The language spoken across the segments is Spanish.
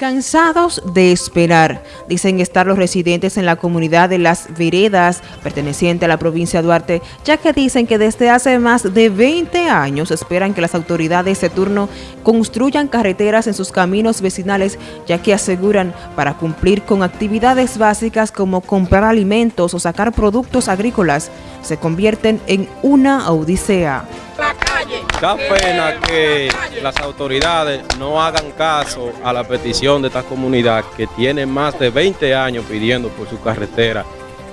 Cansados de esperar, dicen estar los residentes en la comunidad de Las Veredas, perteneciente a la provincia de Duarte, ya que dicen que desde hace más de 20 años esperan que las autoridades de turno construyan carreteras en sus caminos vecinales, ya que aseguran para cumplir con actividades básicas como comprar alimentos o sacar productos agrícolas, se convierten en una odisea. Da pena que las autoridades no hagan caso a la petición de esta comunidad que tiene más de 20 años pidiendo por su carretera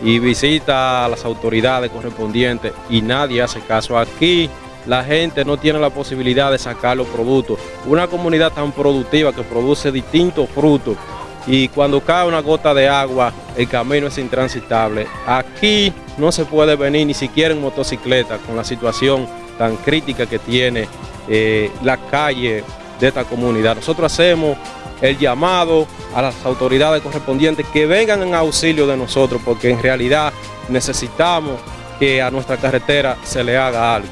y visita a las autoridades correspondientes y nadie hace caso. Aquí la gente no tiene la posibilidad de sacar los productos. Una comunidad tan productiva que produce distintos frutos y cuando cae una gota de agua el camino es intransitable. Aquí no se puede venir ni siquiera en motocicleta con la situación tan crítica que tiene eh, la calle de esta comunidad. Nosotros hacemos el llamado a las autoridades correspondientes que vengan en auxilio de nosotros porque en realidad necesitamos que a nuestra carretera se le haga algo.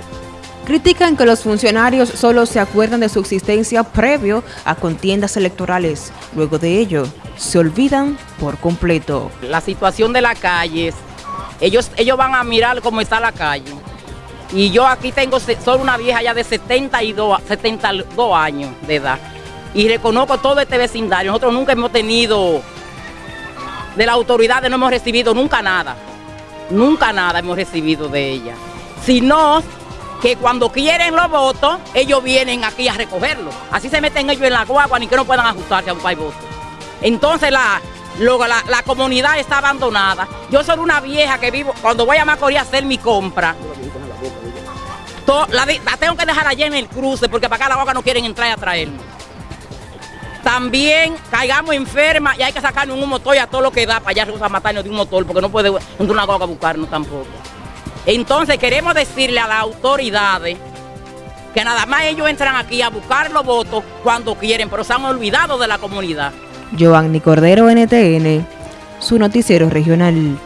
Critican que los funcionarios solo se acuerdan de su existencia previo a contiendas electorales. Luego de ello, se olvidan por completo. La situación de la calle, ellos, ellos van a mirar cómo está la calle y yo aquí tengo solo una vieja ya de 72, 72 años de edad. Y reconozco todo este vecindario. Nosotros nunca hemos tenido, de la autoridad no hemos recibido nunca nada. Nunca nada hemos recibido de ella. Sino que cuando quieren los votos, ellos vienen aquí a recogerlos. Así se meten ellos en la guagua ni que no puedan ajustarse a un país voto. Entonces la, la, la, comunidad está abandonada. Yo soy una vieja que vivo, cuando voy a Macorís a hacer mi compra, la, tengo que dejar allá en el cruce porque para acá la boca no quieren entrar a traerme. También caigamos enfermas y hay que sacarnos un motor y a todo lo que da para allá a matarnos de un motor porque no puede una boca a buscarnos tampoco. Entonces queremos decirle a las autoridades que nada más ellos entran aquí a buscar los votos cuando quieren, pero se han olvidado de la comunidad. Giovanni Cordero, NTN, su noticiero regional.